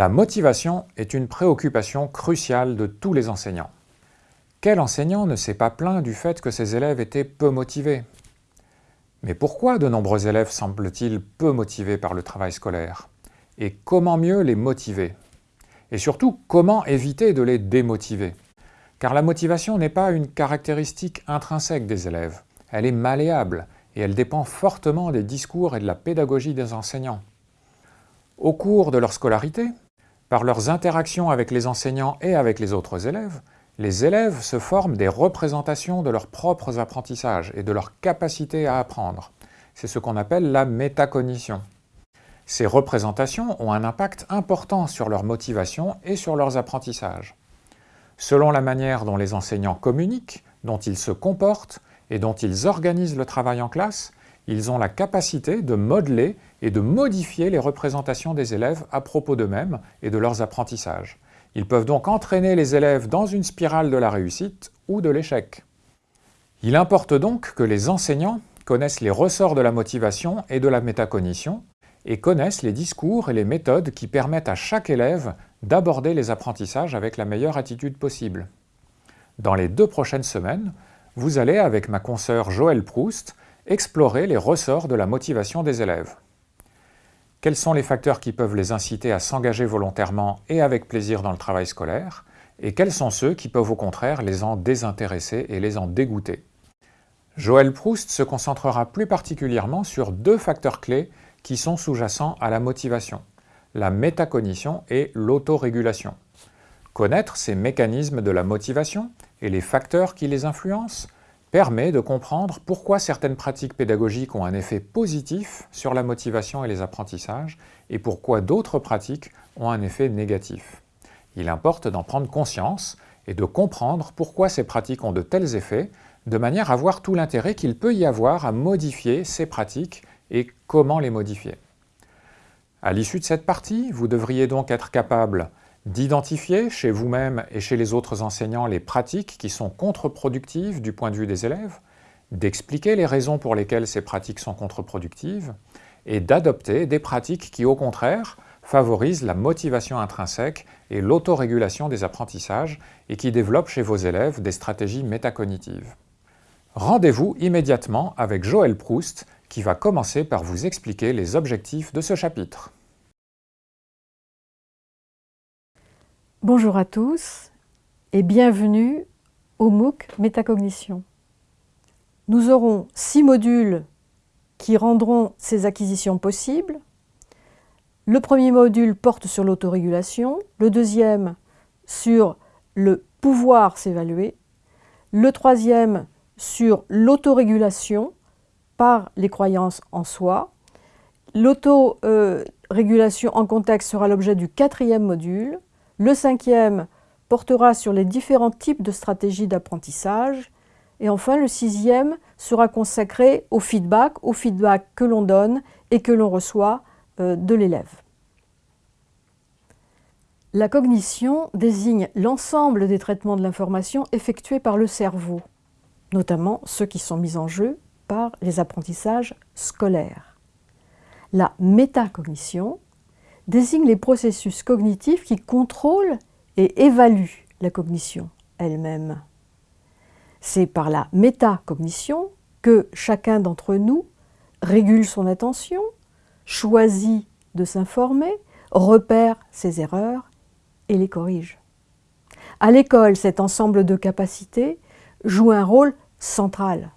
La motivation est une préoccupation cruciale de tous les enseignants. Quel enseignant ne s'est pas plaint du fait que ses élèves étaient peu motivés? Mais pourquoi de nombreux élèves semblent-ils peu motivés par le travail scolaire? Et comment mieux les motiver? Et surtout, comment éviter de les démotiver? Car la motivation n'est pas une caractéristique intrinsèque des élèves, elle est malléable et elle dépend fortement des discours et de la pédagogie des enseignants. Au cours de leur scolarité, par leurs interactions avec les enseignants et avec les autres élèves, les élèves se forment des représentations de leurs propres apprentissages et de leur capacité à apprendre. C'est ce qu'on appelle la métacognition. Ces représentations ont un impact important sur leur motivation et sur leurs apprentissages. Selon la manière dont les enseignants communiquent, dont ils se comportent et dont ils organisent le travail en classe, ils ont la capacité de modeler et de modifier les représentations des élèves à propos d'eux-mêmes et de leurs apprentissages. Ils peuvent donc entraîner les élèves dans une spirale de la réussite ou de l'échec. Il importe donc que les enseignants connaissent les ressorts de la motivation et de la métacognition et connaissent les discours et les méthodes qui permettent à chaque élève d'aborder les apprentissages avec la meilleure attitude possible. Dans les deux prochaines semaines, vous allez, avec ma consoeur Joëlle Proust, explorer les ressorts de la motivation des élèves. Quels sont les facteurs qui peuvent les inciter à s'engager volontairement et avec plaisir dans le travail scolaire? Et quels sont ceux qui peuvent au contraire les en désintéresser et les en dégoûter? Joël Proust se concentrera plus particulièrement sur deux facteurs clés qui sont sous-jacents à la motivation, la métacognition et l'autorégulation. Connaître ces mécanismes de la motivation et les facteurs qui les influencent permet de comprendre pourquoi certaines pratiques pédagogiques ont un effet positif sur la motivation et les apprentissages et pourquoi d'autres pratiques ont un effet négatif. Il importe d'en prendre conscience et de comprendre pourquoi ces pratiques ont de tels effets, de manière à voir tout l'intérêt qu'il peut y avoir à modifier ces pratiques et comment les modifier. À l'issue de cette partie, vous devriez donc être capable d'identifier chez vous-même et chez les autres enseignants les pratiques qui sont contre-productives du point de vue des élèves, d'expliquer les raisons pour lesquelles ces pratiques sont contre-productives, et d'adopter des pratiques qui, au contraire, favorisent la motivation intrinsèque et l'autorégulation des apprentissages et qui développent chez vos élèves des stratégies métacognitives. Rendez-vous immédiatement avec Joël Proust qui va commencer par vous expliquer les objectifs de ce chapitre. Bonjour à tous et bienvenue au MOOC Métacognition. Nous aurons six modules qui rendront ces acquisitions possibles. Le premier module porte sur l'autorégulation, le deuxième sur le pouvoir s'évaluer, le troisième sur l'autorégulation par les croyances en soi. L'autorégulation en contexte sera l'objet du quatrième module. Le cinquième portera sur les différents types de stratégies d'apprentissage. Et enfin, le sixième sera consacré au feedback, au feedback que l'on donne et que l'on reçoit euh, de l'élève. La cognition désigne l'ensemble des traitements de l'information effectués par le cerveau, notamment ceux qui sont mis en jeu par les apprentissages scolaires. La métacognition désigne les processus cognitifs qui contrôlent et évaluent la cognition elle-même. C'est par la métacognition que chacun d'entre nous régule son attention, choisit de s'informer, repère ses erreurs et les corrige. À l'école, cet ensemble de capacités joue un rôle central.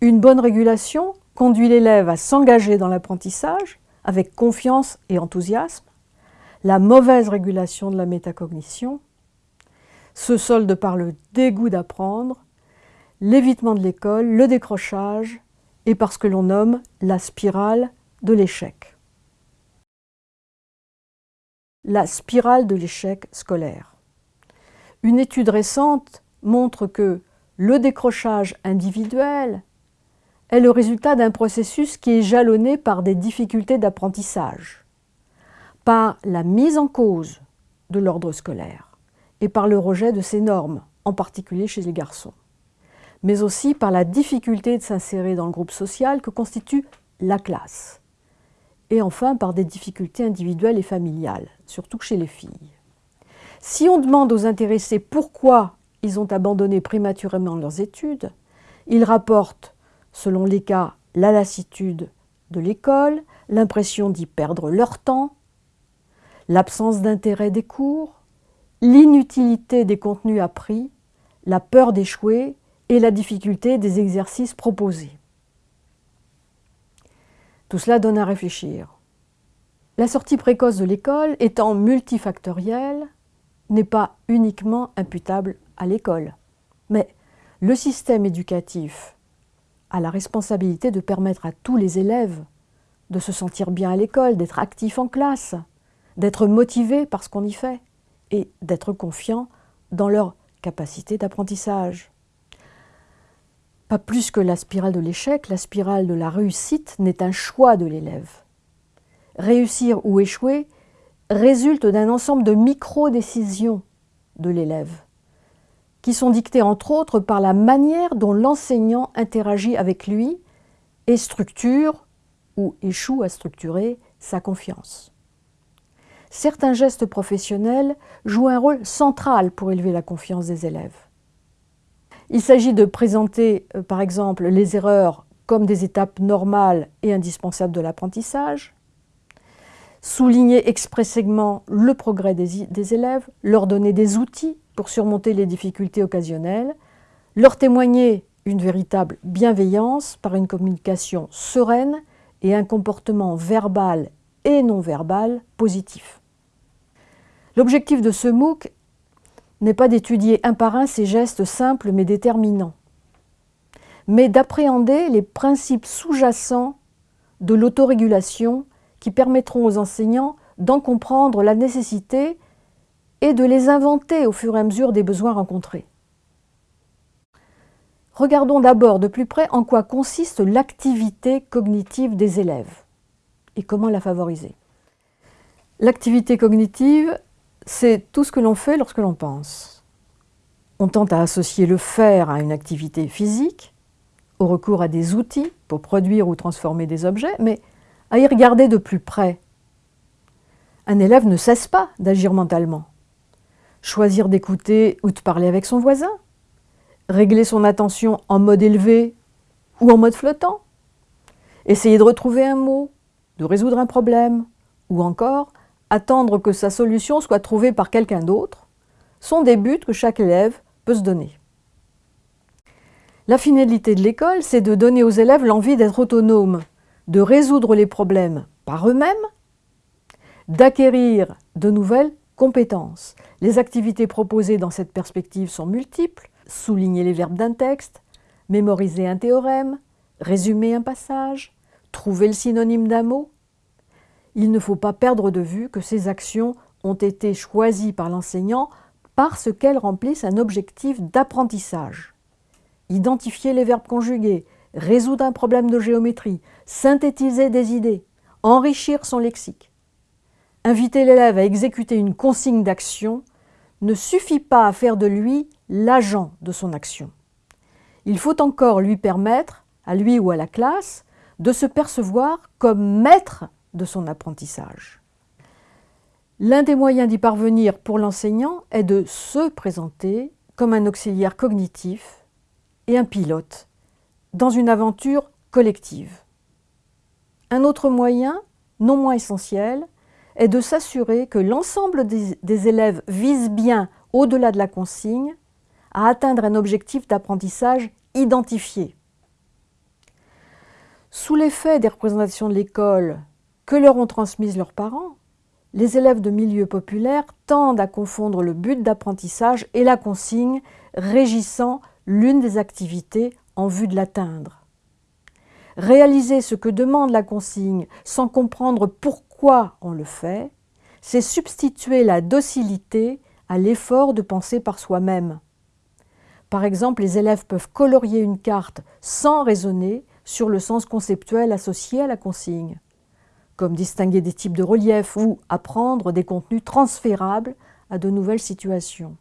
Une bonne régulation conduit l'élève à s'engager dans l'apprentissage, avec confiance et enthousiasme, la mauvaise régulation de la métacognition se solde par le dégoût d'apprendre, l'évitement de l'école, le décrochage et par ce que l'on nomme la spirale de l'échec. La spirale de l'échec scolaire. Une étude récente montre que le décrochage individuel est le résultat d'un processus qui est jalonné par des difficultés d'apprentissage, par la mise en cause de l'ordre scolaire et par le rejet de ses normes, en particulier chez les garçons, mais aussi par la difficulté de s'insérer dans le groupe social que constitue la classe, et enfin par des difficultés individuelles et familiales, surtout chez les filles. Si on demande aux intéressés pourquoi ils ont abandonné prématurément leurs études, ils rapportent, selon les cas, la lassitude de l'école, l'impression d'y perdre leur temps, l'absence d'intérêt des cours, l'inutilité des contenus appris, la peur d'échouer et la difficulté des exercices proposés. Tout cela donne à réfléchir. La sortie précoce de l'école, étant multifactorielle, n'est pas uniquement imputable à l'école. Mais le système éducatif a la responsabilité de permettre à tous les élèves de se sentir bien à l'école, d'être actifs en classe, d'être motivés par ce qu'on y fait et d'être confiants dans leur capacité d'apprentissage. Pas plus que la spirale de l'échec, la spirale de la réussite n'est un choix de l'élève. Réussir ou échouer résulte d'un ensemble de micro-décisions de l'élève, qui sont dictées entre autres par la manière dont l'enseignant interagit avec lui et structure ou échoue à structurer sa confiance. Certains gestes professionnels jouent un rôle central pour élever la confiance des élèves. Il s'agit de présenter, euh, par exemple, les erreurs comme des étapes normales et indispensables de l'apprentissage, souligner expressément le progrès des, des, élèves, leur donner des outils pour surmonter les difficultés occasionnelles, leur témoigner une véritable bienveillance par une communication sereine et un comportement verbal et non verbal positif. L'objectif de ce MOOC n'est pas d'étudier un par un ces gestes simples mais déterminants, mais d'appréhender les principes sous-jacents de l'autorégulation qui permettront aux enseignants d'en comprendre la nécessité et de les inventer au fur et à mesure des besoins rencontrés. Regardons d'abord de plus près en quoi consiste l'activité cognitive des élèves et comment la favoriser. L'activité cognitive c'est tout ce que l'on fait lorsque l'on pense. On tente à associer le faire à une activité physique, au recours à des outils pour produire ou transformer des objets, mais à y regarder de plus près. Un élève ne cesse pas d'agir mentalement. Choisir d'écouter ou de parler avec son voisin, régler son attention en mode élevé ou en mode flottant, essayer de retrouver un mot, de résoudre un problème, ou encore attendre que sa solution soit trouvée par quelqu'un d'autre, sont des buts que chaque élève peut se donner. La finalité de l'école, c'est de donner aux élèves l'envie d'être autonomes, de résoudre les problèmes par eux-mêmes, d'acquérir de nouvelles compétences. Les activités proposées dans cette perspective sont multiples. Souligner les verbes d'un texte, mémoriser un théorème, résumer un passage, trouver le synonyme d'un mot, il ne faut pas perdre de vue que ces actions ont été choisies par l'enseignant parce qu'elles remplissent un objectif d'apprentissage. Identifier les verbes conjugués, résoudre un problème de géométrie, synthétiser des idées, enrichir son lexique. Inviter l'élève à exécuter une consigne d'action ne suffit pas à faire de lui l'agent de son action. Il faut encore lui permettre, à lui ou à la classe, de se percevoir comme maître de son apprentissage. L'un des moyens d'y parvenir pour l'enseignant est de se présenter comme un auxiliaire cognitif et un pilote dans une aventure collective. Un autre moyen, non moins essentiel, est de s'assurer que l'ensemble des, élèves vise bien, au-delà de la consigne, à atteindre un objectif d'apprentissage identifié. Sous l'effet des représentations de l'école que leur ont transmises leurs parents, les élèves de milieux populaires tendent à confondre le but d'apprentissage et la consigne régissant l'une des activités en vue de l'atteindre. Réaliser ce que demande la consigne sans comprendre pourquoi on le fait, c'est substituer la docilité à l'effort de penser par soi-même. Par exemple, les élèves peuvent colorier une carte sans raisonner sur le sens conceptuel associé à la consigne comme distinguer des types de reliefs ou apprendre des contenus transférables à de nouvelles situations.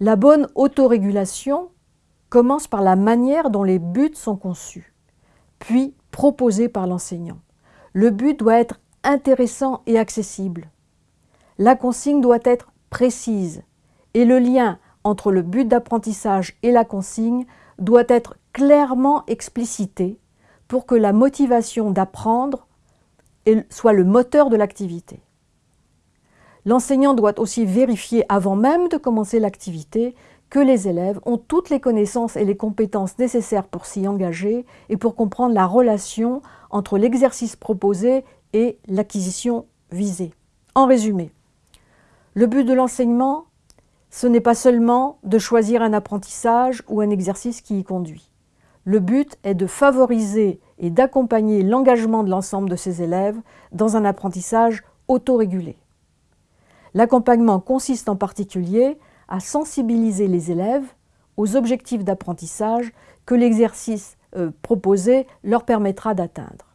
La bonne autorégulation commence par la manière dont les buts sont conçus, puis proposés par l'enseignant. Le but doit être intéressant et accessible. La consigne doit être précise et le lien entre le but d'apprentissage et la consigne doit être clairement explicité pour que la motivation d'apprendre soit le moteur de l'activité. L'enseignant doit aussi vérifier avant même de commencer l'activité que les élèves ont toutes les connaissances et les compétences nécessaires pour s'y engager et pour comprendre la relation entre l'exercice proposé et l'acquisition visée. En résumé, le but de l'enseignement, ce n'est pas seulement de choisir un apprentissage ou un exercice qui y conduit. Le but est de favoriser et d'accompagner l'engagement de l'ensemble de ses élèves dans un apprentissage autorégulé. L'accompagnement consiste en particulier à sensibiliser les élèves aux objectifs d'apprentissage que l'exercice euh, proposé leur permettra d'atteindre.